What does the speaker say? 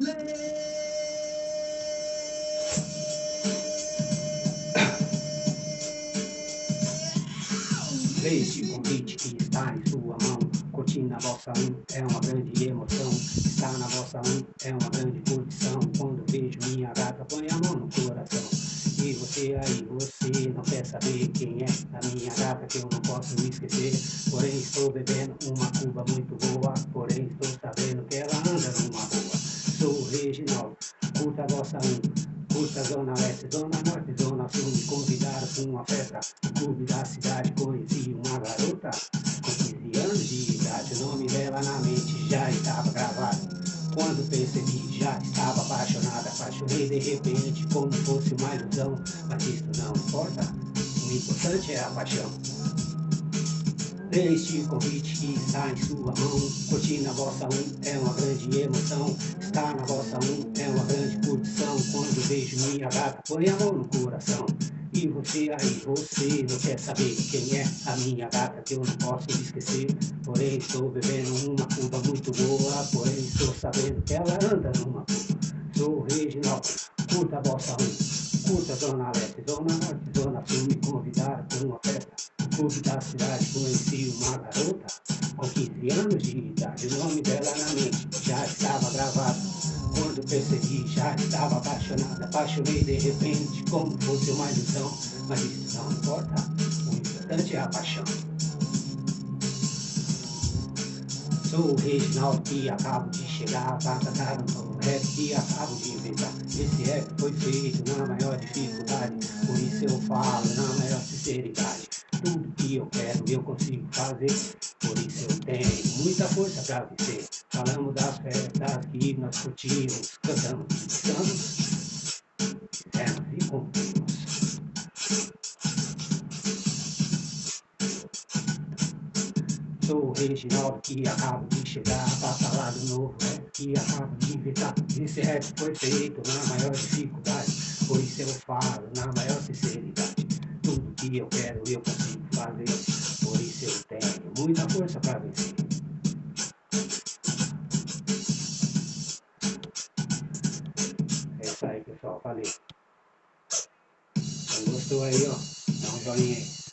Este convite que está em sua mão Curtir na vossa um é uma grande emoção. Estar na vossa um é uma grande curtição Quando vejo minha gata põe a mão no coração. E você aí, você não quer saber quem é A minha gata que eu não posso me esquecer. Porém estou bebendo uma cuba muito boa. Porém estou Sou Reginaldo, curta a vossa um Curta Zona Leste, Zona Norte, Zona Sul. Me convidaram para uma festa no clube da cidade. Conheci uma garota com 15 anos de idade O nome dela na mente já estava gravado. Quando percebi já estava apaixonada. Apaixonei de repente como fosse uma ilusão. Mas isso não importa, o importante é a paixão este convite que está em sua mão. Curtir na vossa um é uma grande emoção. Estar na vossa um é uma grande curtição. Quando vejo minha gata põe a mão no coração. E você aí, você não quer saber quem é a minha gata Que eu não posso esquecer. Porém estou bebendo uma curva muito boa. Porém estou sabendo que ela anda numa curva Sou Reginaldo, curta a vossa um. Curta Zona Leste, Zona Norte, Zona Sul clube da cidade conheci uma garota com 15 anos de idade. O nome dela na mente já estava gravado. Quando percebi, já estava apaixonada. Apaixonei de repente, como fosse uma ilusão. Mas isso não importa, o importante é a paixão. Sou o Reginaldo que acabo de chegar para cantar um novo rap que acabo de inventar. Esse rap foi feito na maior dificuldade, por isso eu falo na maior sinceridade. Tudo que eu quero eu consigo fazer, por isso eu tenho muita força pra vencer. Falamos das festas que nós curtimos, cantamos, dançamos, fizemos e cumprimos. Sou o Reginaldo que acabo de chegar pra falar do novo rap que acabo de inventar. Esse rap foi feito na maior dificuldade, por isso eu falo na maior sinceridade. Que eu quero eu consigo fazer, por isso eu tenho muita força pra vencer. É isso aí pessoal, valeu. Então gostou aí ó, dá um joinha aí.